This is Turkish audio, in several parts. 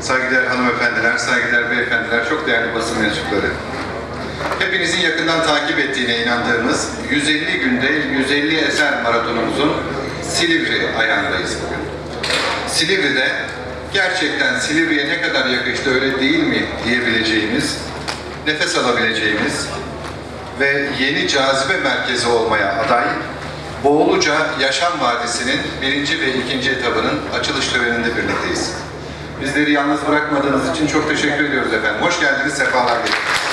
saygıdeğer hanımefendiler, saygıdeğer beyefendiler, çok değerli basın mensupları. Hepinizin yakından takip ettiğine inandığımız 150 günde 150 eser maratonumuzun Silivri ayağındayız bugün. Silivri'de gerçekten Silivri'ye ne kadar yakıştı öyle değil mi diyebileceğimiz, nefes alabileceğimiz ve yeni cazibe merkezi olmaya aday Boğuluca Yaşam Vadisi'nin birinci ve ikinci etabının açılış töreninde birlikteyiz. Bizleri yalnız bırakmadığınız için çok teşekkür ediyoruz efendim. Hoş geldiniz, sefalar getirdiniz.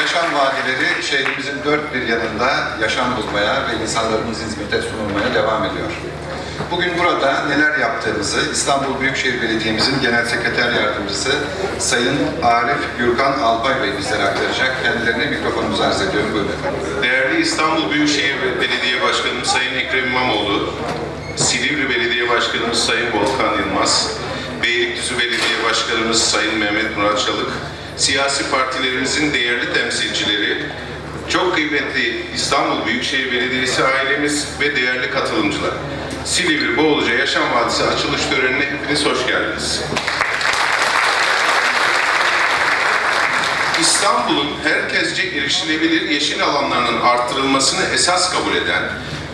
Yaşam vadileri şehrimizin dört bir yanında yaşam bulmaya ve insanlarımız hizmete sunulmaya devam ediyor. Bugün burada neler yaptığımızı İstanbul Büyükşehir Belediye'mizin Genel Sekreter Yardımcısı Sayın Arif Gürkan Alpay Bey bizlere aktaracak. Kendilerine mikrofonumuzu arz ediyorum. Buyurun efendim. Değerli İstanbul Büyükşehir Belediye Başkanımız Sayın Ekrem İmamoğlu, Silivri Belediye Başkanımız Sayın Volkan Yılmaz, Beylikdüzü Belediye Başkanımız Sayın Mehmet Murat Çalık, siyasi partilerimizin değerli temsilcileri, çok kıymetli İstanbul Büyükşehir Belediyesi ailemiz ve değerli katılımcılar. Silivri Boğuluca Yaşam Vadisi açılış törenine hepiniz hoş geldiniz. İstanbul'un herkesce erişilebilir yeşil alanlarının arttırılmasını esas kabul eden,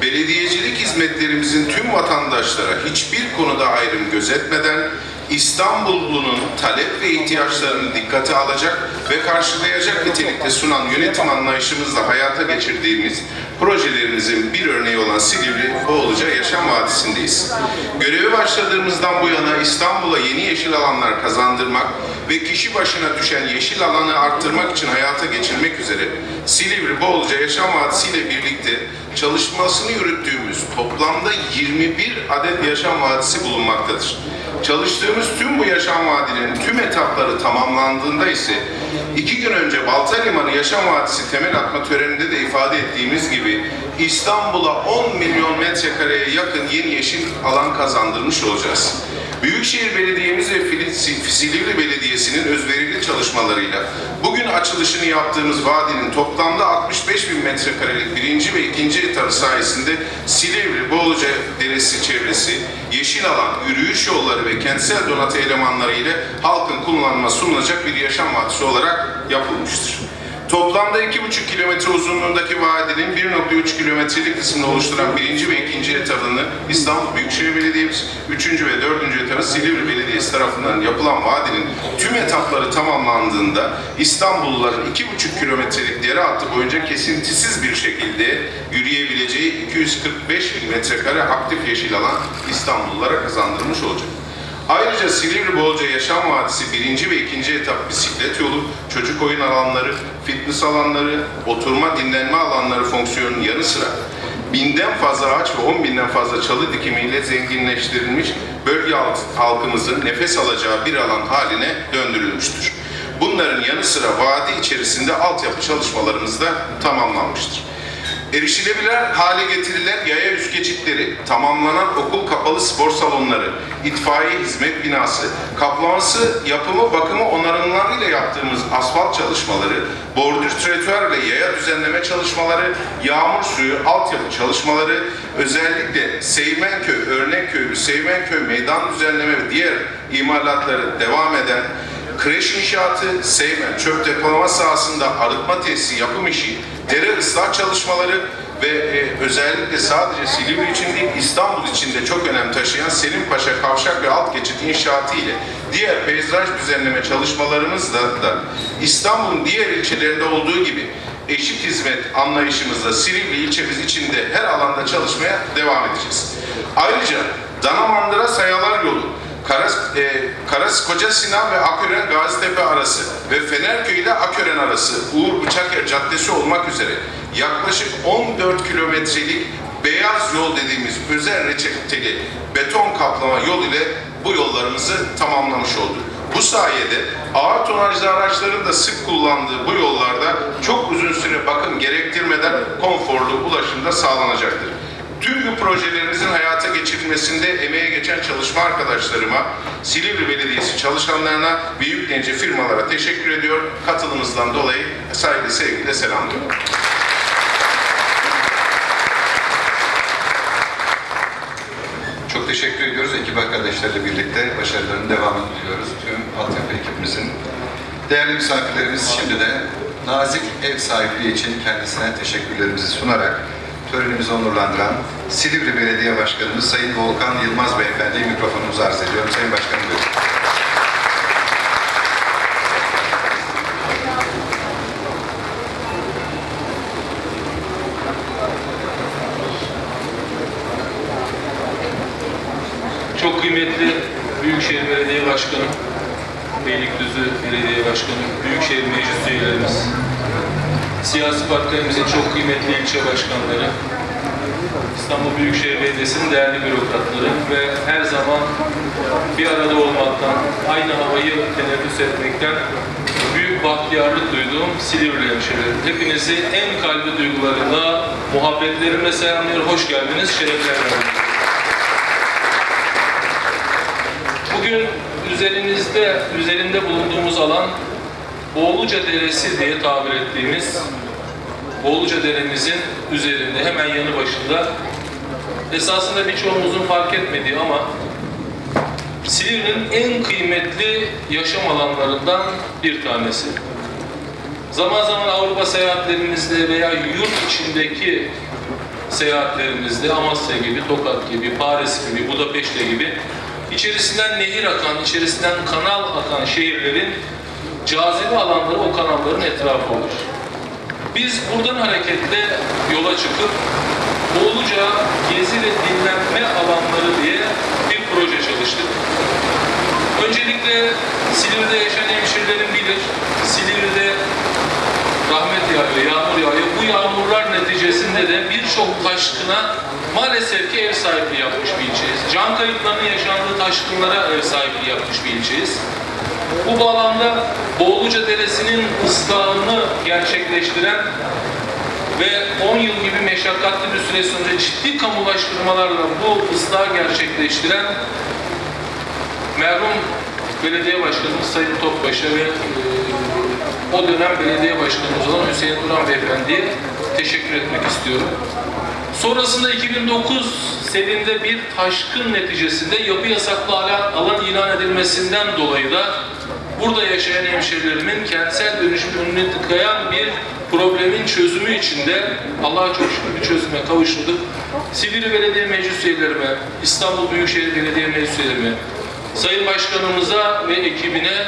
belediyecilik hizmetlerimizin tüm vatandaşlara hiçbir konuda ayrım gözetmeden İstanbullunun talep ve ihtiyaçlarını dikkate alacak ve karşılayacak nitelikte sunan yönetim anlayışımızla hayata geçirdiğimiz projelerimizin bir örneği olan Silivri Boğuluca Yaşam Vadisi'ndeyiz. Göreve başladığımızdan bu yana İstanbul'a yeni yeşil alanlar kazandırmak ve kişi başına düşen yeşil alanı arttırmak için hayata geçirmek üzere Silivri Boğuluca Yaşam Vadisi ile birlikte çalışmasını yürüttüğümüz toplamda 21 adet yaşam vadisi bulunmaktadır. Çalıştığımız tüm bu yaşam vadilerinin tüm etapları tamamlandığında ise iki gün önce Balta Limanı Yaşam Vadisi temel atma töreninde de ifade ettiğimiz gibi İstanbul'a 10 milyon metrekareye yakın yeni yeşil alan kazandırmış olacağız. Büyükşehir Belediye'miz ve Silivri Belediyesi'nin özverili çalışmalarıyla bugün açılışını yaptığımız vadinin toplamda 65 bin metrekarelik birinci ve ikinci etabı sayesinde Silivri, Boğuluca Deresi çevresi, yeşil alan, yürüyüş yolları ve kentsel donatı elemanları ile halkın kullanma sunulacak bir yaşam vadisi olarak yapılmıştır. Toplamda 2,5 kilometre uzunluğundaki vadinin 1,3 kilometrelik kısmını oluşturan birinci ve ikinci etabını İstanbul Büyükşehir Belediyemiz, üçüncü ve dördüncü etabı Silivri Belediyesi tarafından yapılan vadinin tüm etapları tamamlandığında İstanbulluların 2,5 kilometrelik dere hattı boyunca kesintisiz bir şekilde yürüyebileceği 245 bin metrekare aktif yeşil alan İstanbullulara kazandırmış olacak. Ayrıca Silivri Bolca Yaşam Vadisi birinci ve ikinci etap bisiklet yolu, çocuk oyun alanları, fitness alanları, oturma dinlenme alanları fonksiyonunun yanı sıra binden fazla ağaç ve on binden fazla çalı dikimiyle zenginleştirilmiş bölge halk- halkımızın nefes alacağı bir alan haline döndürülmüştür. Bunların yanı sıra vadi içerisinde altyapı çalışmalarımız da tamamlanmıştır. Erişilebilir hale getirilen yaya üst geçitleri, tamamlanan okul kapalı spor salonları, itfaiye hizmet binası, kaplaması, yapımı, bakımı onarımlarıyla yaptığımız asfalt çalışmaları, bordür tretüer ile yaya düzenleme çalışmaları, yağmur suyu, altyapı çalışmaları, özellikle Seymenköy, Örnekköy, Seymenköy meydan düzenleme ve diğer imalatları devam eden kreş inşaatı, Seymen çöp depolama sahasında arıtma tesisi yapım işi, dere ıslah çalışmaları ve e, özellikle sadece Silivri için değil İstanbul için de çok önem taşıyan Selim Paşa Kavşak ve Alt Geçit inşaatı ile diğer peyzaj düzenleme çalışmalarımızla da İstanbul'un diğer ilçelerinde olduğu gibi eşit hizmet anlayışımızla Silivri ilçemiz içinde her alanda çalışmaya devam edeceğiz. Ayrıca Danamandıra Sayalar Yolu, Karas, e, Karas Koca Sinan ve Akören Gazitepe arası ve Fenerköy ile Akören arası Uğur Bıçaker Caddesi olmak üzere yaklaşık 14 kilometrelik beyaz yol dediğimiz özel reçeteli beton kaplama yol ile bu yollarımızı tamamlamış olduk. Bu sayede ağır tonajlı araçların da sık kullandığı bu yollarda çok uzun süre bakım gerektirmeden konforlu ulaşım da sağlanacaktır. Tüm bu projelerimizin hayata geçirilmesinde emeğe geçen çalışma arkadaşlarıma, Silivri Belediyesi çalışanlarına ve yüklenici firmalara teşekkür ediyor. Katılımınızdan dolayı saygı, sevgiyle selamlıyorum. Çok teşekkür ediyoruz. Ekip arkadaşlarıyla birlikte başarılarının devamını diliyoruz. Tüm altyapı ekibimizin. Değerli misafirlerimiz şimdi de nazik ev sahipliği için kendisine teşekkürlerimizi sunarak törenimizi onurlandıran Silivri Belediye Başkanımız Sayın Volkan Yılmaz Beyefendi'ye mikrofonumuzu arz ediyorum. Sayın Başkanım buyurun. Çok kıymetli Büyükşehir Belediye Başkanı, Beylikdüzü Belediye Başkanı, Büyükşehir Meclis üyelerimiz, siyasi partilerimizin çok kıymetli ilçe başkanları, İstanbul Büyükşehir Belediyesi'nin değerli bürokratları ve her zaman bir arada olmaktan, aynı havayı teneffüs etmekten büyük bahtiyarlık duyduğum Silivri hemşehrilerim. Hepinizi en kalbi duygularıyla, muhabbetlerimle selamlıyorum. Hoş geldiniz, şerefler Bugün üzerinizde, üzerinde bulunduğumuz alan Boğuluca Deresi diye tabir ettiğimiz Boğuluca Deremizin üzerinde hemen yanı başında esasında birçoğumuzun fark etmediği ama Silivri'nin en kıymetli yaşam alanlarından bir tanesi. Zaman zaman Avrupa seyahatlerimizde veya yurt içindeki seyahatlerimizde Amasya gibi, Tokat gibi, Paris gibi, Budapeşte gibi içerisinden nehir akan, içerisinden kanal akan şehirlerin cazibe alanları o kanalların etrafı olur. Biz buradan hareketle yola çıkıp Boğuluca gezi ve dinlenme alanları diye bir proje çalıştık. Öncelikle Silivri'de yaşayan hemşerilerim bilir. Silivri'de rahmet yağıyor, yağmur yağıyor. Bu yağmurlar neticesinde de birçok taşkına maalesef ki ev sahipliği yapmış bir ilçeyiz. Can kayıplarının yaşandığı taşkınlara ev sahipliği yapmış bir ilçeyiz. Bu bağlamda Boğuluca Deresi'nin ıslahını gerçekleştiren ve 10 yıl gibi meşakkatli bir süre sonra ciddi kamulaştırmalarla bu ıslahı gerçekleştiren merhum belediye başkanımız Sayın Topbaş'a ve e, o dönem belediye başkanımız olan Hüseyin Duran Beyefendi'ye teşekkür etmek istiyorum. Sonrasında 2009 seninde bir taşkın neticesinde yapı yasaklı alan, alan ilan edilmesinden dolayı da burada yaşayan hemşerilerimin kentsel dönüşüm önüne tıkayan bir problemin çözümü içinde Allah'a çok şükür bir çözüme kavuşturduk. Silivri Belediye Meclis üyelerime, İstanbul Büyükşehir Belediye Meclis üyelerime, Sayın Başkanımıza ve ekibine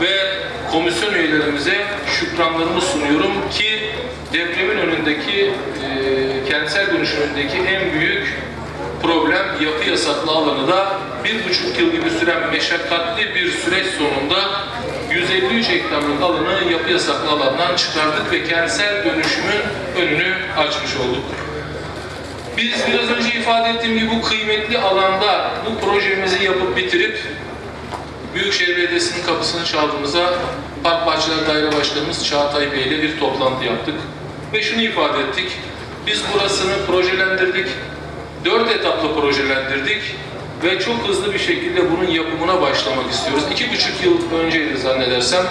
ve komisyon üyelerimize şükranlarımı sunuyorum ki depremin önündeki, e, kentsel dönüşüm önündeki en büyük problem yapı yasaklı alanı da bir buçuk yıl gibi süren meşakkatli bir süreç sonunda 153 hektarlık alanı yapı yasaklı alandan çıkardık ve kentsel dönüşümün önünü açmış olduk. Biz biraz önce ifade ettiğim gibi bu kıymetli alanda bu projemizi yapıp bitirip Büyükşehir Belediyesi'nin kapısını çaldığımızda Park Bahçeler Daire Başkanımız Çağatay Bey ile bir toplantı yaptık. Ve şunu ifade ettik. Biz burasını projelendirdik. Dört etaplı projelendirdik. Ve çok hızlı bir şekilde bunun yapımına başlamak istiyoruz. İki buçuk yıl önceydi zannedersem.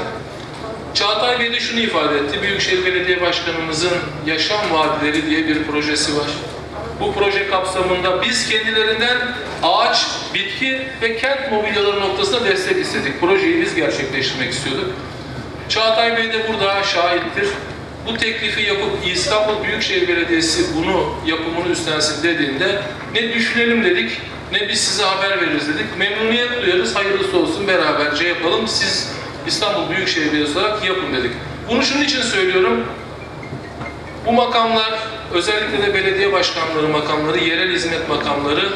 Çağatay Bey de şunu ifade etti. Büyükşehir Belediye Başkanımızın Yaşam Vadileri diye bir projesi var. Bu proje kapsamında biz kendilerinden ağaç, bitki ve kent mobilyaları noktasında destek istedik. Projeyi biz gerçekleştirmek istiyorduk. Çağatay Bey de burada şahittir. Bu teklifi yapıp İstanbul Büyükşehir Belediyesi bunu yapımını üstlensin dediğinde ne düşünelim dedik ne biz size haber veririz dedik. Memnuniyet duyarız, hayırlısı olsun beraberce yapalım. Siz İstanbul Büyükşehir Belediyesi olarak yapın dedik. Bunu şunun için söylüyorum. Bu makamlar özellikle de belediye başkanları makamları, yerel hizmet makamları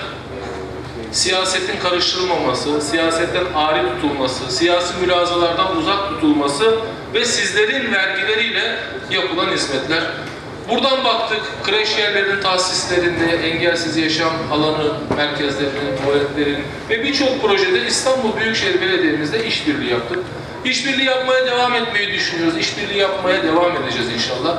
siyasetin karıştırılmaması, siyasetten ari tutulması, siyasi mülazalardan uzak tutulması ve sizlerin vergileriyle yapılan hizmetler. Buradan baktık, kreş yerlerinin tahsislerinde, engelsiz yaşam alanı merkezlerinin, tuvaletlerin ve birçok projede İstanbul Büyükşehir Belediye'mizde işbirliği yaptık. İşbirliği yapmaya devam etmeyi düşünüyoruz. İşbirliği yapmaya devam edeceğiz inşallah.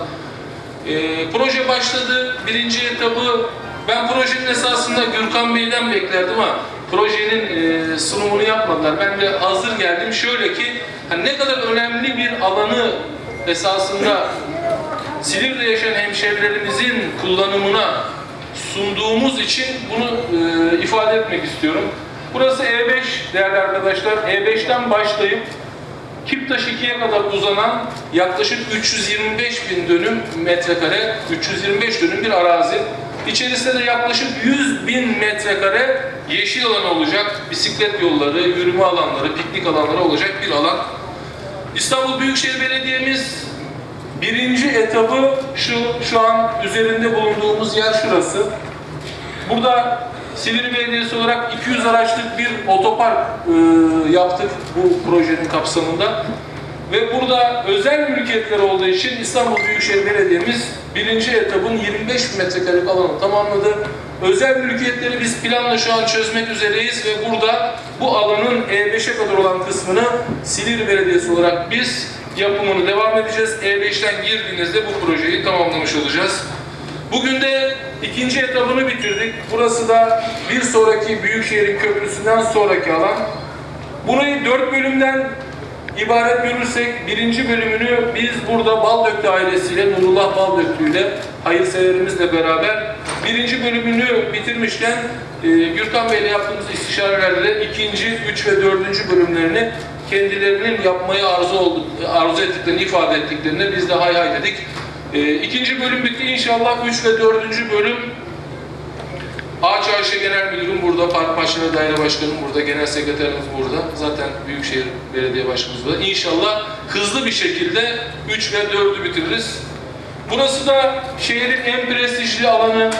Ee, proje başladı. Birinci etabı ben projenin esasında Gürkan Bey'den beklerdim ama projenin e, sunumunu yapmadılar. Ben de hazır geldim. Şöyle ki hani ne kadar önemli bir alanı esasında Silivri'de yaşayan hemşerilerimizin kullanımına sunduğumuz için bunu e, ifade etmek istiyorum. Burası E5 değerli arkadaşlar. E5'ten başlayıp Kiptaş 2'ye kadar uzanan yaklaşık 325 bin dönüm metrekare, 325 dönüm bir arazi. İçerisinde de yaklaşık 100 bin metrekare yeşil alan olacak. Bisiklet yolları, yürüme alanları, piknik alanları olacak bir alan. İstanbul Büyükşehir Belediye'miz birinci etabı şu, şu an üzerinde bulunduğumuz yer şurası. Burada Silivri Belediyesi olarak 200 araçlık bir otopark e, yaptık bu projenin kapsamında. Ve burada özel mülkiyetler olduğu için İstanbul Büyükşehir Belediye'miz birinci etabın 25 bin metrekarelik alanı tamamladı. Özel mülkiyetleri biz planla şu an çözmek üzereyiz ve burada bu alanın E5'e kadar olan kısmını Silivri Belediyesi olarak biz yapımını devam edeceğiz. E5'ten girdiğinizde bu projeyi tamamlamış olacağız. Bugün de ikinci etabını bitirdik. Burası da bir sonraki Büyükşehir'in köprüsünden sonraki alan. Burayı dört bölümden ibaret görürsek birinci bölümünü biz burada Baldöklü ailesiyle, Nurullah Baldöklü ile hayırseverimizle beraber birinci bölümünü bitirmişken e, Gürkan Bey ile yaptığımız istişarelerde ikinci, üç ve dördüncü bölümlerini kendilerinin yapmayı arzu, olduk, arzu ettiklerini ifade ettiklerini biz de hay hay dedik. E, ikinci bölüm bitti. İnşallah üç ve dördüncü bölüm Ağaç Ayşe Genel Müdürüm burada, Park Başkanı Daire Başkanım burada, Genel Sekreterimiz burada. Zaten Büyükşehir Belediye Başkanımız burada. İnşallah hızlı bir şekilde 3 ve 4'ü bitiririz. Burası da şehrin en prestijli alanı.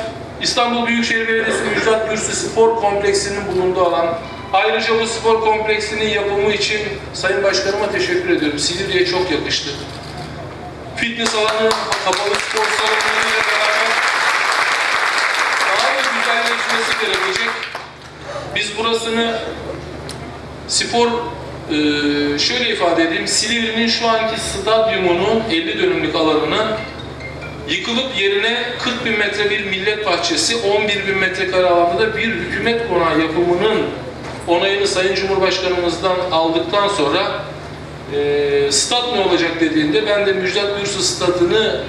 İstanbul Büyükşehir Belediyesi Müjdat Gürsü Spor Kompleksinin bulunduğu alan. Ayrıca bu spor kompleksinin yapımı için Sayın Başkanıma teşekkür ediyorum. Silivri'ye çok yakıştı. Fitness alanı, kapalı spor salonlarıyla beraber daha da gerekecek. Biz burasını spor e, şöyle ifade edeyim. Silivri'nin şu anki stadyumunun 50 dönümlük alanını yıkılıp yerine 40 bin metre bir millet bahçesi, 11 bin metrekare alanda da bir hükümet konağı yapımının onayını Sayın Cumhurbaşkanımızdan aldıktan sonra e, stat ne olacak dediğinde ben de Müjdat Gürsu stadını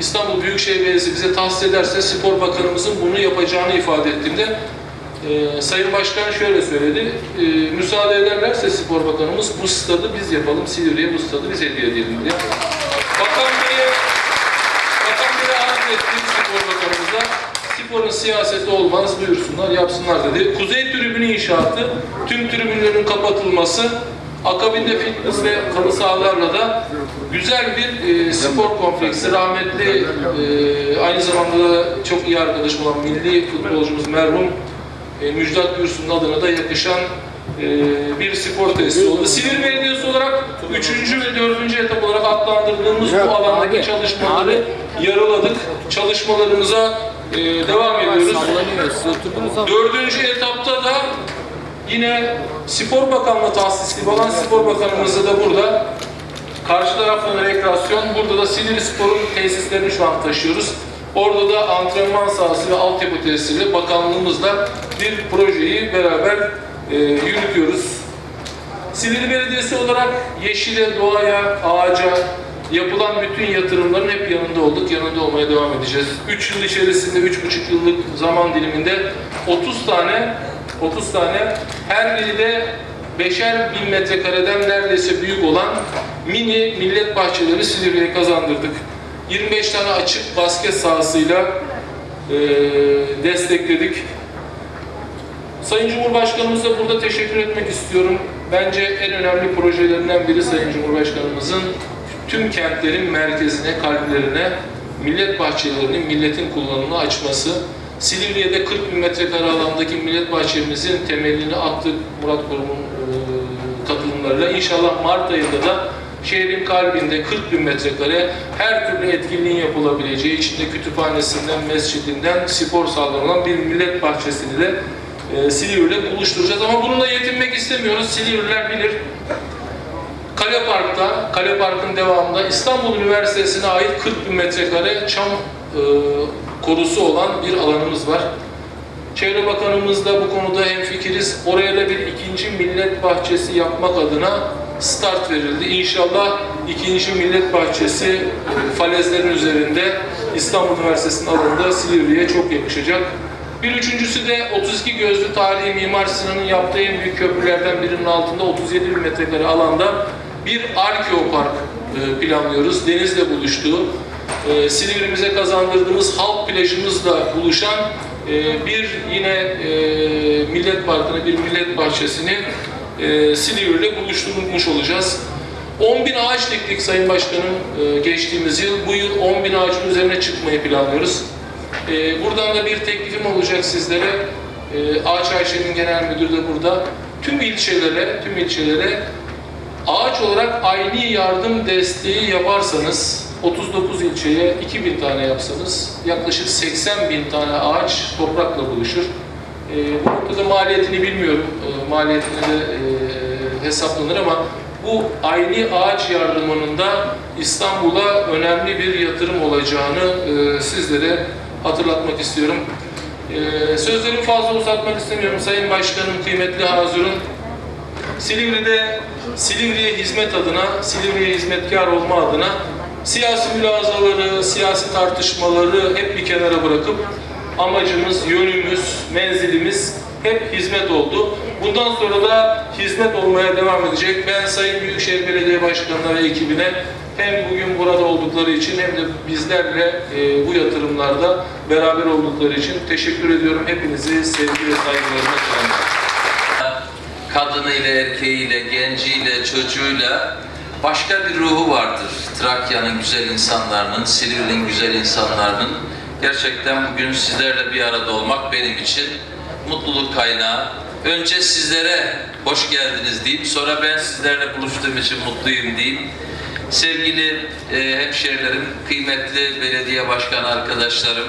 İstanbul Büyükşehir Belediyesi bize tahsis ederse spor bakanımızın bunu yapacağını ifade ettiğimde e, Sayın Başkan şöyle söyledi. E, müsaade ederlerse spor bakanımız bu stadı biz yapalım. Silivri'ye bu stadı biz hediye edelim diye. Bakan Bey'e Bakan Bey'e arz ettik spor bakanımıza. Sporun siyaseti olmaz buyursunlar yapsınlar dedi. Kuzey tribünü inşaatı, tüm tribünlerin kapatılması, akabinde fitness ve halı sahalarla da güzel bir e, spor kompleksi. Rahmetli e, aynı zamanda da çok iyi arkadaşım olan milli futbolcumuz merhum e, Müjdat Gürsu'nun adına da yakışan e, bir spor tesisi oldu. Silivri Belediyesi olarak 3. ve 4. etap olarak adlandırdığımız bu alandaki çalışmaları yarıladık. Çalışmalarımıza e, devam ediyoruz. Dördüncü etapta da yine Spor Bakanlığı tahsisli olan Spor Bakanımız da burada. Karşı taraftan rekreasyon, burada da Silivri Spor'un tesislerini şu an taşıyoruz. Orada da antrenman sahası ve altyapı tesisiyle bakanlığımızla bir projeyi beraber e, yürütüyoruz. Silivri Belediyesi olarak yeşile, doğaya, ağaca yapılan bütün yatırımların hep yanında olduk, yanında olmaya devam edeceğiz. 3 yıl içerisinde, 3,5 yıllık zaman diliminde 30 tane 30 tane her biri de beşer bin metrekareden neredeyse büyük olan mini millet bahçeleri Silivri'ye kazandırdık. 25 tane açık basket sahasıyla eee, destekledik. Sayın Cumhurbaşkanımıza burada teşekkür etmek istiyorum. Bence en önemli projelerinden biri Sayın Cumhurbaşkanımızın tüm kentlerin merkezine, kalplerine millet bahçelerini milletin kullanımına açması. Silivri'ye de 40 bin metrekare alandaki millet bahçemizin temelini attık Murat Kurum'un e, katılımlarıyla. İnşallah Mart ayında da şehrin kalbinde 40 bin metrekare her türlü etkinliğin yapılabileceği, içinde kütüphanesinden, mescidinden spor salonu olan bir millet bahçesini de e, Silivri'yle buluşturacağız. Ama bununla yetinmek istemiyoruz. Silivriler bilir. Kale Park'ta, Kale Park'ın devamında İstanbul Üniversitesi'ne ait 40 bin metrekare çam e, korusu olan bir alanımız var. Çevre Bakanımızla bu konuda hemfikiriz. Oraya da bir ikinci millet bahçesi yapmak adına start verildi. İnşallah ikinci millet bahçesi falezlerin üzerinde İstanbul Üniversitesi'nin alanında Silivri'ye çok yakışacak. Bir üçüncüsü de 32 gözlü tarihi Mimar Sinan'ın yaptığı en büyük köprülerden birinin altında 37 bin metrekare alanda bir arkeopark e, planlıyoruz. Denizle buluştuğu, e, Silivri'mize kazandırdığımız halk plajımızla buluşan e, bir yine e, millet parkını, bir millet bahçesini e, Silivri'yle buluşturmuş olacağız. 10 bin ağaç diktik Sayın Başkanım e, geçtiğimiz yıl. Bu yıl 10 bin ağacın üzerine çıkmayı planlıyoruz. E, buradan da bir teklifim olacak sizlere. E, Ağaç Ayşe'nin genel müdürü de burada. Tüm ilçelere, tüm ilçelere ağaç olarak aynı yardım desteği yaparsanız 39 ilçeye 2000 tane yapsanız yaklaşık 80 bin tane ağaç toprakla buluşur. E, bu noktada maliyetini bilmiyorum. E, maliyetini de e, hesaplanır ama bu aynı ağaç yardımının da İstanbul'a önemli bir yatırım olacağını e, sizlere hatırlatmak istiyorum. E, sözlerimi fazla uzatmak istemiyorum. Sayın Başkanım, kıymetli hazırın. Silivri'de Silivri'ye hizmet adına, Silivri'ye hizmetkar olma adına siyasi mülazaları, siyasi tartışmaları hep bir kenara bırakıp amacımız, yönümüz, menzilimiz hep hizmet oldu. Bundan sonra da hizmet olmaya devam edecek. Ben Sayın Büyükşehir Belediye Başkanı'na ve ekibine hem bugün burada oldukları için hem de bizlerle e, bu yatırımlarda beraber oldukları için teşekkür ediyorum. Hepinizi sevgi ve saygılarımla selamlıyorum. kadınıyla, erkeğiyle, genciyle, çocuğuyla başka bir ruhu vardır. Trakya'nın güzel insanlarının, Silivri'nin güzel insanlarının. Gerçekten bugün sizlerle bir arada olmak benim için mutluluk kaynağı. Önce sizlere hoş geldiniz diyeyim, sonra ben sizlerle buluştuğum için mutluyum diyeyim. Sevgili e, hemşehrilerim, kıymetli belediye başkan arkadaşlarım,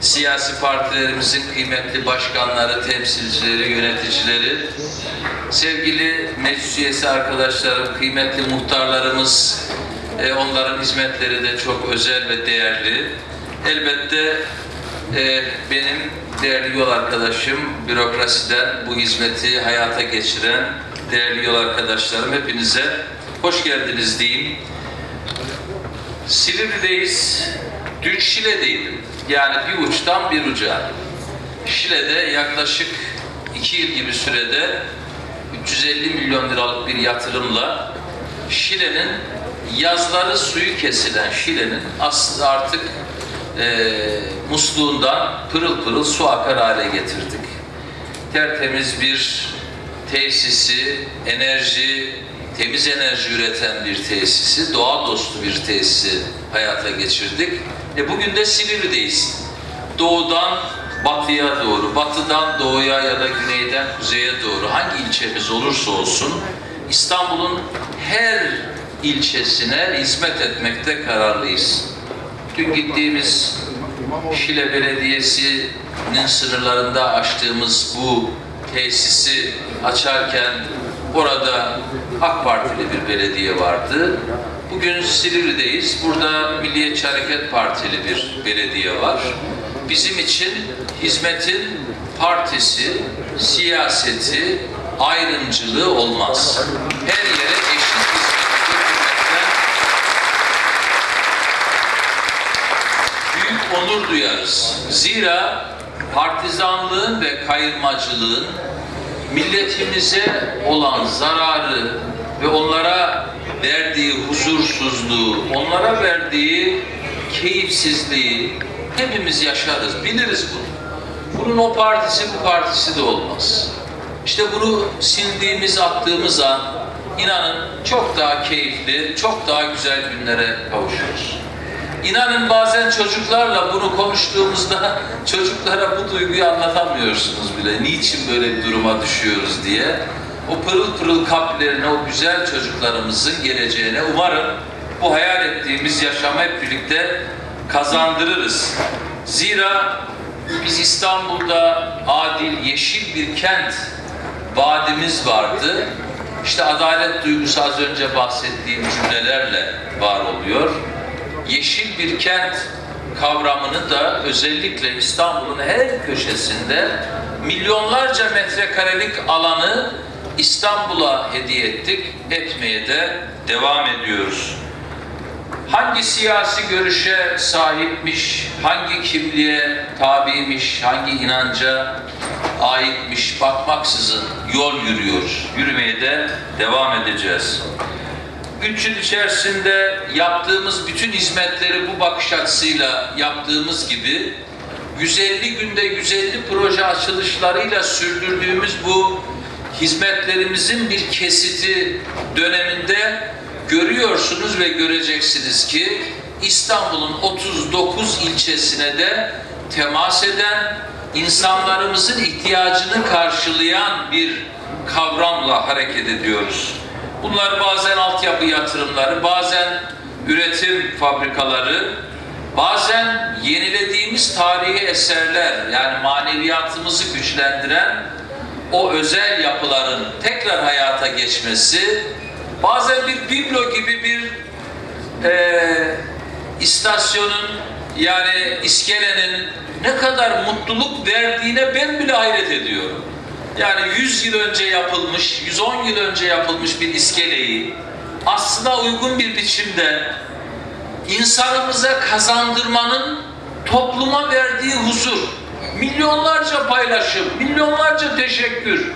siyasi partilerimizin kıymetli başkanları, temsilcileri, yöneticileri, sevgili meclis üyesi arkadaşlarım, kıymetli muhtarlarımız, e, onların hizmetleri de çok özel ve değerli. Elbette e, benim değerli yol arkadaşım, bürokrasiden bu hizmeti hayata geçiren değerli yol arkadaşlarım hepinize hoş geldiniz diyeyim. Silivri'deyiz. Dün Şile'deydim. Yani bir uçtan bir uca. Şile'de yaklaşık iki yıl gibi sürede 350 milyon liralık bir yatırımla Şile'nin yazları suyu kesilen Şile'nin aslında artık eee musluğundan pırıl pırıl su akar hale getirdik. Tertemiz bir tesisi, enerji, temiz enerji üreten bir tesisi, doğa dostu bir tesisi hayata geçirdik. E bugün de Silivri'deyiz. Doğudan batıya doğru, batıdan doğuya ya da güneyden kuzeye doğru hangi ilçemiz olursa olsun İstanbul'un her ilçesine hizmet etmekte kararlıyız. Dün gittiğimiz Şile Belediyesi'nin sınırlarında açtığımız bu tesisi açarken orada AK Partili bir belediye vardı. Bugün Silivri'deyiz. Burada Milliyetçi Hareket Partili bir belediye var. Bizim için hizmetin partisi, siyaseti, ayrımcılığı olmaz. Her yere eşit büyük onur duyarız. Zira partizanlığın ve kayırmacılığın milletimize olan zararı ve onlara verdiği huzursuzluğu, onlara verdiği keyifsizliği hepimiz yaşarız, biliriz bunu. Bunun o partisi bu partisi de olmaz. İşte bunu sildiğimiz, attığımız an inanın çok daha keyifli, çok daha güzel günlere kavuşuruz. İnanın bazen çocuklarla bunu konuştuğumuzda çocuklara bu duyguyu anlatamıyorsunuz bile. Niçin böyle bir duruma düşüyoruz diye. O pırıl pırıl kalplerine, o güzel çocuklarımızın geleceğine umarım bu hayal ettiğimiz yaşamı hep birlikte kazandırırız. Zira biz İstanbul'da adil, yeşil bir kent vaadimiz vardı. İşte adalet duygusu az önce bahsettiğim cümlelerle var oluyor yeşil bir kent kavramını da özellikle İstanbul'un her köşesinde milyonlarca metrekarelik alanı İstanbul'a hediye ettik, etmeye de devam ediyoruz. Hangi siyasi görüşe sahipmiş, hangi kimliğe tabiymiş, hangi inanca aitmiş bakmaksızın yol yürüyoruz. Yürümeye de devam edeceğiz. Üç yıl içerisinde yaptığımız bütün hizmetleri bu bakış açısıyla yaptığımız gibi 150 günde 150 proje açılışlarıyla sürdürdüğümüz bu hizmetlerimizin bir kesiti döneminde görüyorsunuz ve göreceksiniz ki İstanbul'un 39 ilçesine de temas eden, insanlarımızın ihtiyacını karşılayan bir kavramla hareket ediyoruz. Bunlar bazen altyapı yatırımları, bazen üretim fabrikaları, bazen yenilediğimiz tarihi eserler yani maneviyatımızı güçlendiren o özel yapıların tekrar hayata geçmesi, bazen bir biblo gibi bir eee, istasyonun yani iskelenin ne kadar mutluluk verdiğine ben bile hayret ediyorum. Yani 100 yıl önce yapılmış, 110 yıl önce yapılmış bir iskeleyi aslına uygun bir biçimde insanımıza kazandırmanın topluma verdiği huzur, milyonlarca paylaşım, milyonlarca teşekkür.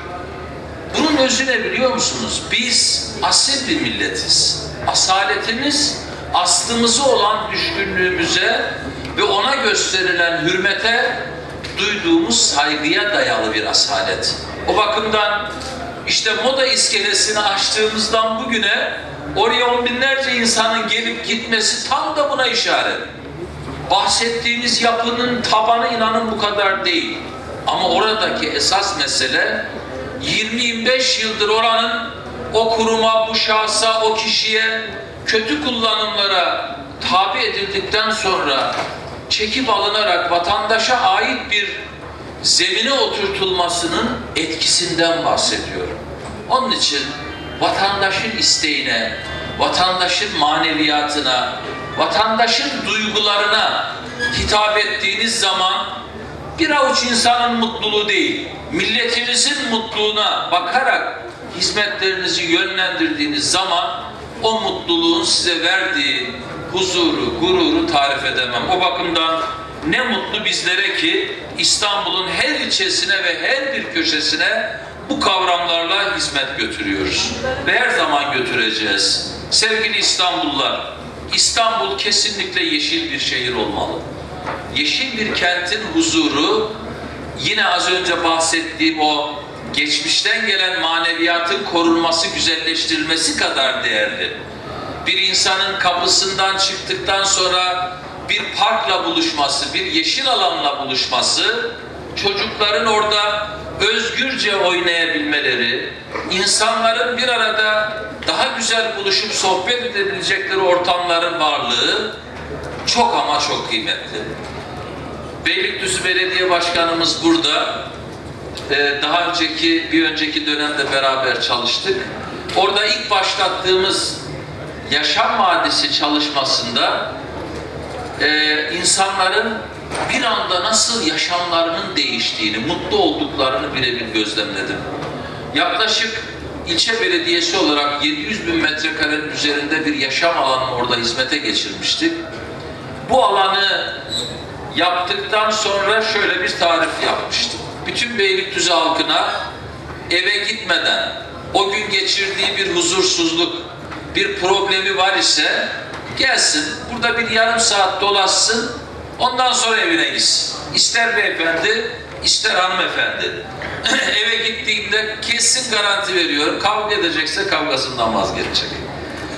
Bunun özü ne biliyor musunuz? Biz asil bir milletiz. Asaletimiz aslımızı olan düşkünlüğümüze ve ona gösterilen hürmete duyduğumuz saygıya dayalı bir asalet. O bakımdan işte moda iskelesini açtığımızdan bugüne oraya on binlerce insanın gelip gitmesi tam da buna işaret. Bahsettiğiniz yapının tabanı inanın bu kadar değil. Ama oradaki esas mesele 20-25 yıldır oranın o kuruma, bu şahsa, o kişiye kötü kullanımlara tabi edildikten sonra çekip alınarak vatandaşa ait bir zemine oturtulmasının etkisinden bahsediyorum. Onun için vatandaşın isteğine, vatandaşın maneviyatına, vatandaşın duygularına hitap ettiğiniz zaman bir avuç insanın mutluluğu değil, milletinizin mutluluğuna bakarak hizmetlerinizi yönlendirdiğiniz zaman o mutluluğun size verdiği huzuru, gururu tarif edemem. O bakımdan ne mutlu bizlere ki İstanbul'un her ilçesine ve her bir köşesine bu kavramlarla hizmet götürüyoruz. Ve her zaman götüreceğiz. Sevgili İstanbullular, İstanbul kesinlikle yeşil bir şehir olmalı. Yeşil bir kentin huzuru yine az önce bahsettiğim o geçmişten gelen maneviyatın korunması, güzelleştirilmesi kadar değerli. Bir insanın kapısından çıktıktan sonra bir parkla buluşması, bir yeşil alanla buluşması, çocukların orada özgürce oynayabilmeleri, insanların bir arada daha güzel buluşup sohbet edebilecekleri ortamların varlığı çok ama çok kıymetli. Beylikdüzü Belediye Başkanımız burada. Ee, daha önceki, bir önceki dönemde beraber çalıştık. Orada ilk başlattığımız yaşam vadisi çalışmasında e, insanların bir anda nasıl yaşamlarının değiştiğini, mutlu olduklarını birebir gözlemledim. Yaklaşık ilçe belediyesi olarak 700 bin metrekarenin üzerinde bir yaşam alanı orada hizmete geçirmiştik. Bu alanı yaptıktan sonra şöyle bir tarif yapmıştım. Bütün Beylikdüzü halkına eve gitmeden o gün geçirdiği bir huzursuzluk, bir problemi var ise gelsin burada bir yarım saat dolaşsın ondan sonra evine gitsin. İster beyefendi ister hanımefendi. eve gittiğinde kesin garanti veriyorum kavga edecekse kavgasından vazgeçecek.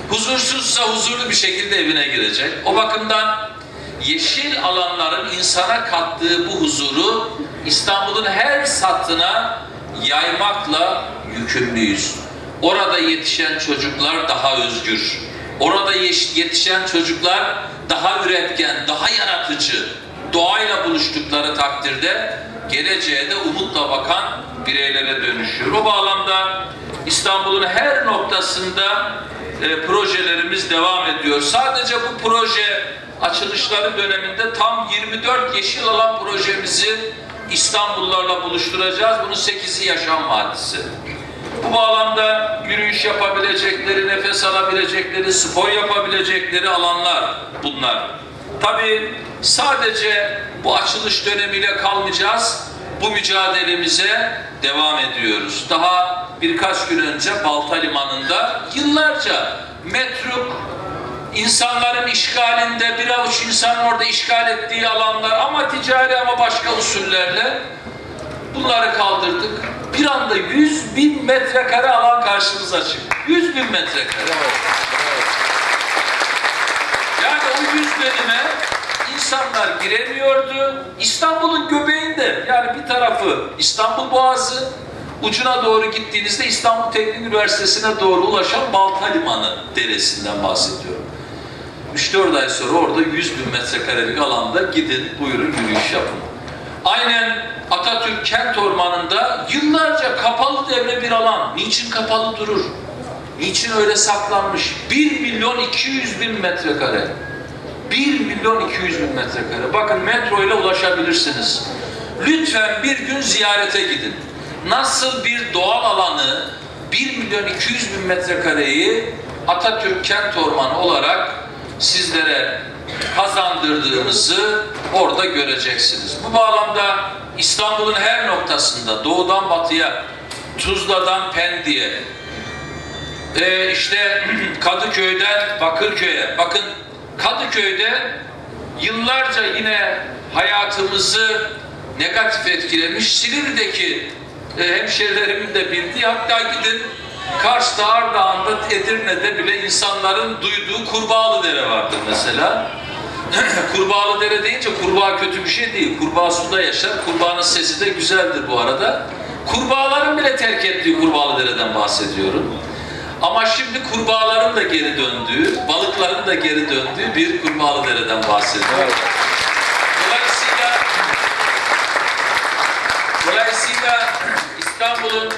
Huzursuzsa huzurlu bir şekilde evine girecek. O bakımdan yeşil alanların insana kattığı bu huzuru İstanbul'un her sattına yaymakla yükümlüyüz. Orada yetişen çocuklar daha özgür. Orada yetişen çocuklar daha üretken, daha yaratıcı. Doğayla buluştukları takdirde geleceğe de umutla bakan bireylere dönüşüyor. O bağlamda İstanbul'un her noktasında e, projelerimiz devam ediyor. Sadece bu proje açılışları döneminde tam 24 yeşil alan projemizi İstanbullularla buluşturacağız. Bunun 8'i yaşam vadisi. Bu bağlamda yürüyüş yapabilecekleri, nefes alabilecekleri, spor yapabilecekleri alanlar bunlar. Tabii sadece bu açılış dönemiyle kalmayacağız. Bu mücadelemize devam ediyoruz. Daha birkaç gün önce Balta Limanı'nda yıllarca metruk insanların işgalinde bir avuç insanın orada işgal ettiği alanlar ama ticari ama başka usullerle bunları kaldırdık. Bir anda 100 bin metrekare alan karşımıza çıktı. 100 bin metrekare. Yani o 100 binime insanlar giremiyordu. İstanbul'un göbeğinde yani bir tarafı İstanbul Boğazı, ucuna doğru gittiğinizde İstanbul Teknik Üniversitesi'ne doğru ulaşan Balta Limanı deresinden bahsediyorum. 3-4 ay sonra orada 100 bin metrekarelik alanda gidin buyurun yürüyüş yapın. Aynen Atatürk Kent Ormanı'nda yıllarca kapalı devre bir alan. Niçin kapalı durur? Niçin öyle saklanmış? 1 milyon 200 bin metrekare. 1 milyon 200 bin metrekare. Bakın metro ile ulaşabilirsiniz. Lütfen bir gün ziyarete gidin. Nasıl bir doğal alanı 1 milyon 200 bin metrekareyi Atatürk Kent Ormanı olarak sizlere kazandırdığımızı orada göreceksiniz. Bu bağlamda İstanbul'un her noktasında doğudan batıya, Tuzla'dan Pendik'e, ee, işte Kadıköy'den Bakırköy'e. Bakın Kadıköy'de yıllarca yine hayatımızı negatif etkilemiş Silivri'deki e, hemşerilerimin de bildiği hatta gidin Kars'ta, Ardahan'da, Edirne'de bile insanların duyduğu Kurbağalı Dere vardır mesela. Kurbağalı Dere deyince kurbağa kötü bir şey değil. Kurbağa suda yaşar. Kurbağanın sesi de güzeldir bu arada. Kurbağaların bile terk ettiği Kurbağalı Dere'den bahsediyorum. Ama şimdi kurbağaların da geri döndüğü, balıkların da geri döndüğü bir Kurbağalı Dere'den bahsediyorum. Dolayısıyla Dolayısıyla İstanbul'un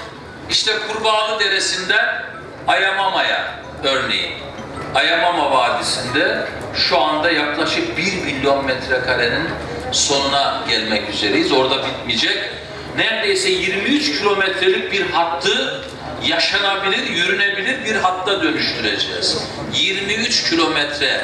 işte Kurbağalı Deresi'nden Ayamama'ya örneğin. Ayamama Vadisi'nde şu anda yaklaşık 1 milyon metrekarenin sonuna gelmek üzereyiz. Orada bitmeyecek. Neredeyse 23 kilometrelik bir hattı yaşanabilir, yürünebilir bir hatta dönüştüreceğiz. 23 kilometre.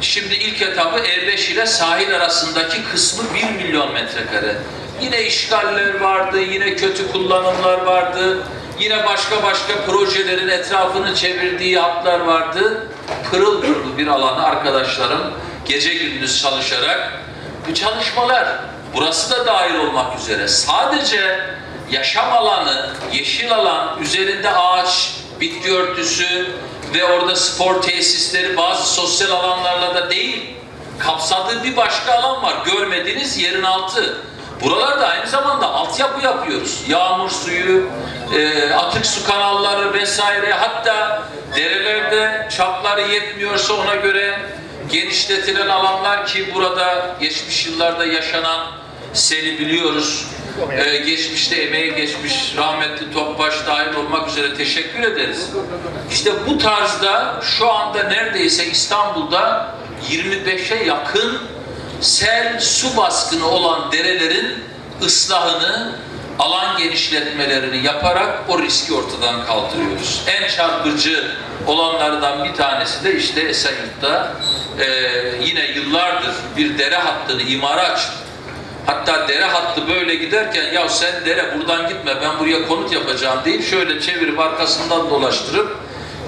Şimdi ilk etabı E5 ile sahil arasındaki kısmı 1 milyon metrekare. Yine işgaller vardı, yine kötü kullanımlar vardı, yine başka başka projelerin etrafını çevirdiği hatlar vardı. Pırıl pırıl bir alanı arkadaşlarım gece gündüz çalışarak bu çalışmalar, burası da dahil olmak üzere sadece yaşam alanı, yeşil alan, üzerinde ağaç, bitki örtüsü ve orada spor tesisleri bazı sosyal alanlarla da değil, kapsadığı bir başka alan var. Görmediğiniz yerin altı. Buralarda aynı zamanda altyapı yapıyoruz. Yağmur suyu, e, atık su kanalları vesaire hatta derelerde çapları yetmiyorsa ona göre genişletilen alanlar ki burada geçmiş yıllarda yaşanan seni biliyoruz. Ee, geçmişte emeği geçmiş rahmetli Topbaş dahil olmak üzere teşekkür ederiz. İşte bu tarzda şu anda neredeyse İstanbul'da 25'e yakın sel su baskını olan derelerin ıslahını, alan genişletmelerini yaparak o riski ortadan kaldırıyoruz. En çarpıcı olanlardan bir tanesi de işte Esenyurt'ta e, yine yıllardır bir dere hattını imara açtık. Hatta dere hattı böyle giderken ya sen dere buradan gitme ben buraya konut yapacağım deyip şöyle çevirip arkasından dolaştırıp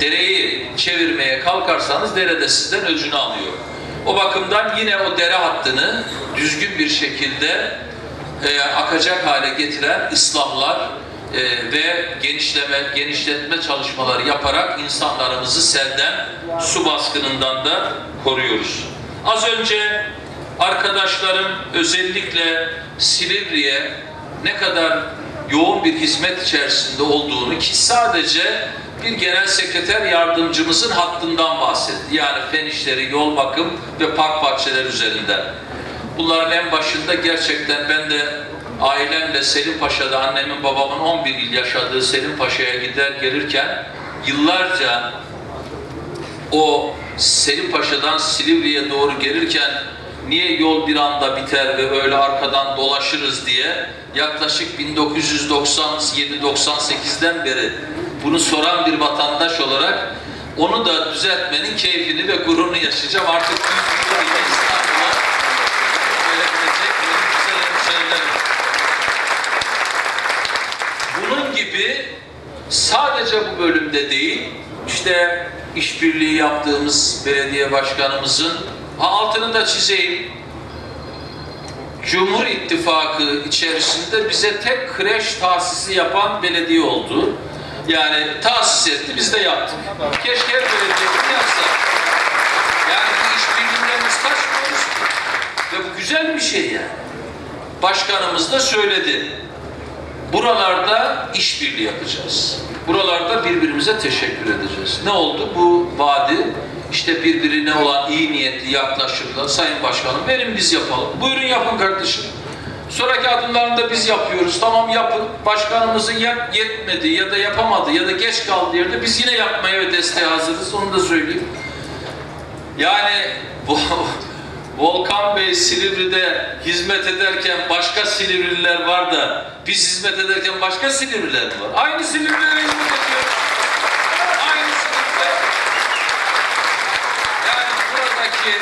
dereyi çevirmeye kalkarsanız derede sizden öcünü alıyor. O bakımdan yine o dere hattını düzgün bir şekilde e, akacak hale getiren ıslahlar e, ve genişleme, genişletme çalışmaları yaparak insanlarımızı selden, su baskınından da koruyoruz. Az önce arkadaşlarım özellikle Silivri'ye ne kadar yoğun bir hizmet içerisinde olduğunu ki sadece bir genel sekreter yardımcımızın hattından bahsetti. Yani fen işleri, yol bakım ve park bahçeleri üzerinden. Bunların en başında gerçekten ben de ailemle Selim Paşa'da annemin babamın 11 yıl yaşadığı Selim Paşa'ya gider gelirken yıllarca o Selim Paşa'dan Silivri'ye doğru gelirken niye yol bir anda biter ve öyle arkadan dolaşırız diye yaklaşık 1997-98'den beri bunu soran bir vatandaş olarak onu da düzeltmenin keyfini ve gururunu yaşayacağım. Artık. Bunun gibi sadece bu bölümde değil, işte işbirliği yaptığımız belediye başkanımızın ha, altını da çizeyim. Cumhur İttifakı içerisinde bize tek kreş tahsisi yapan belediye oldu. Yani tahsis etti, biz de yaptık. Keşke her belediye bunu yapsa. Yani bu işbirliğinden biz kaçmıyoruz. Ve bu güzel bir şey yani. Başkanımız da söyledi. Buralarda işbirliği yapacağız. Buralarda birbirimize teşekkür edeceğiz. Ne oldu? Bu vadi işte birbirine olan iyi niyetli yaklaşımla Sayın Başkanım verin biz yapalım. Buyurun yapın kardeşim. Sonraki adımlarını da biz yapıyoruz. Tamam yapın. Başkanımızın ya yetmedi ya da yapamadı ya da geç kaldı yerde biz yine yapmaya ve desteğe hazırız. Onu da söyleyeyim. Yani bu Volkan Bey Silivri'de hizmet ederken başka Silivrililer var da biz hizmet ederken başka Silivriler var? Aynı Silivri'lere hizmet ediyoruz. Aynı Silivri'de. Yani buradaki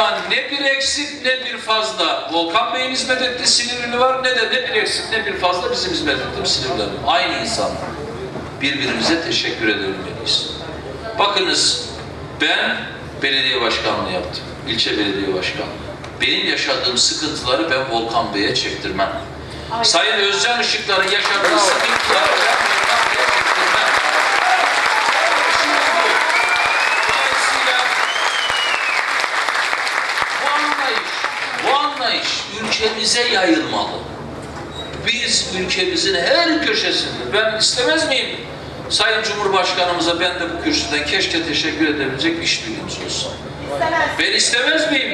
nüfusundan ne bir eksik ne bir fazla Volkan Bey'in hizmet ettiği Silivrili var ne de ne bir eksik ne bir fazla bizim hizmet ettiğimiz Silivriler var. Aynı insanlar. Birbirimize teşekkür edebilmeliyiz. Bakınız ben belediye başkanlığı yaptım. İlçe belediye başkanlığı. Benim yaşadığım sıkıntıları ben Volkan Bey'e çektirmem. Sayın Özcan Işıklar'ın yaşadığı sıkıntıları ben Volkan Bey'e çektirmem. Şimdi bu. Dolayısıyla bu anlayış, bu anlayış ülkemize yayılmalı. Biz ülkemizin her köşesinde, ben istemez miyim? Sayın Cumhurbaşkanımıza ben de bu kürsüden keşke teşekkür edebilecek işbirliğimiz olsun. Ben istemez miyim?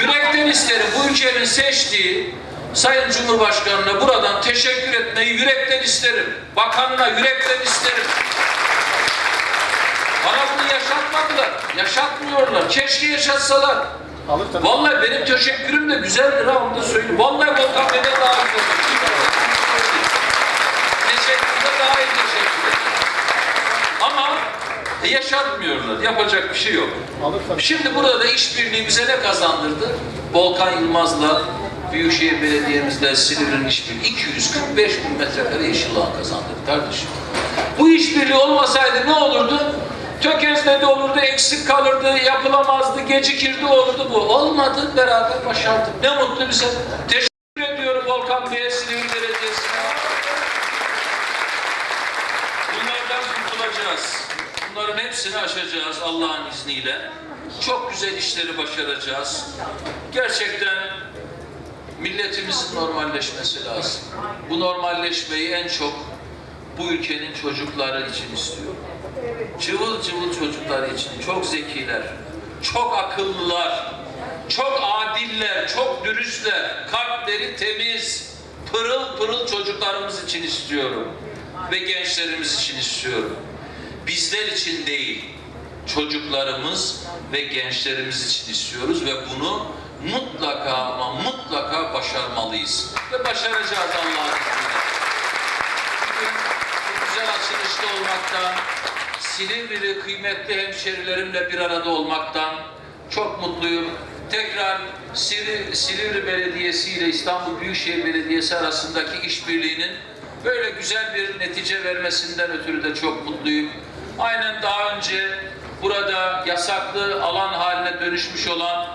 Yürekten isterim. Bu ülkenin seçtiği Sayın Cumhurbaşkanı'na buradan teşekkür etmeyi yürekten isterim. Bakanına yürekten isterim. Bana bunu yaşatmadılar. Yaşatmıyorlar. Keşke yaşatsalar. Vallahi benim teşekkürüm de güzeldir ha onu da söyleyeyim. Vallahi Volkan Bey'den daha güzel. Teşekkürde daha iyi teşekkür ederim. Ama e, yaşatmıyorlar. Yapacak bir şey yok. Şimdi burada da işbirliği bize ne kazandırdı? Volkan Yılmaz'la Büyükşehir Belediye'mizle Silivri'nin işbirliği 245 bin metrekare yeşil alan kazandırdı kardeşim. Bu işbirliği olmasaydı ne olurdu? Tökezledi olurdu, eksik kalırdı, yapılamazdı, gecikirdi olurdu bu. Olmadı, beraber başardık. Ne mutlu bize. Teşekkür ediyorum Volkan Bey'e, Silivri Belediyesi'ne. Bunlardan kurtulacağız. Bunların hepsini aşacağız Allah'ın izniyle. Çok güzel işleri başaracağız. Gerçekten milletimizin normalleşmesi lazım. Bu normalleşmeyi en çok bu ülkenin çocukları için istiyorum. Cıvıl cıvıl çocuklar için, çok zekiler, çok akıllılar, çok adiller, çok dürüstler, kalpleri temiz, pırıl pırıl çocuklarımız için istiyorum ve gençlerimiz için istiyorum. Bizler için değil, çocuklarımız ve gençlerimiz için istiyoruz ve bunu mutlaka ama mutlaka başarmalıyız. Ve başaracağız Allah'ın izniyle. Güzel açılışta olmaktan, Silivri'li kıymetli hemşerilerimle bir arada olmaktan çok mutluyum. Tekrar Silivri, Silivri Belediyesi ile İstanbul Büyükşehir Belediyesi arasındaki işbirliğinin böyle güzel bir netice vermesinden ötürü de çok mutluyum. Aynen daha önce burada yasaklı alan haline dönüşmüş olan,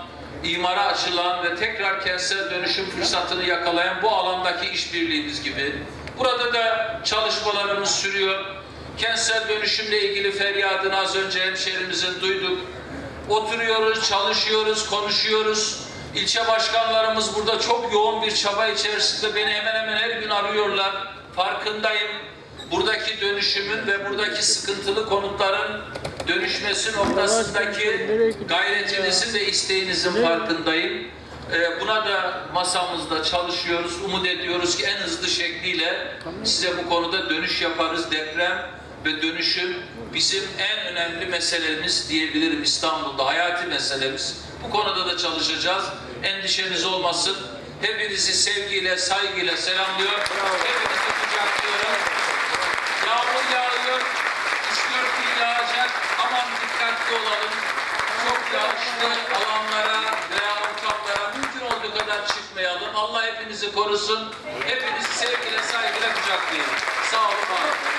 imara açılan ve tekrar kentsel dönüşüm fırsatını yakalayan bu alandaki işbirliğimiz gibi burada da çalışmalarımız sürüyor. Kentsel dönüşümle ilgili feryadını az önce hemşehrimizin duyduk. Oturuyoruz, çalışıyoruz, konuşuyoruz. İlçe başkanlarımız burada çok yoğun bir çaba içerisinde beni hemen hemen her gün arıyorlar. Farkındayım. Buradaki dönüşümün ve buradaki sıkıntılı konutların dönüşmesi noktasındaki gayretinizin ve isteğinizin farkındayım. Ee, buna da masamızda çalışıyoruz. Umut ediyoruz ki en hızlı şekliyle size bu konuda dönüş yaparız. Deprem ve dönüşüm bizim en önemli meselemiz diyebilirim İstanbul'da. Hayati meselemiz. Bu konuda da çalışacağız. Endişeniz olmasın. Hepinizi sevgiyle, saygıyla selamlıyor. Hepinizi kucaklıyorum. Yağmur yağıyor. 3-4 gün yağacak. Aman dikkatli olalım. Çok yağışlı alanlara veya ortamlara mümkün olduğu kadar çıkmayalım. Allah hepinizi korusun. Hepinizi sevgiyle, saygıyla kucaklayın. Sağ olun.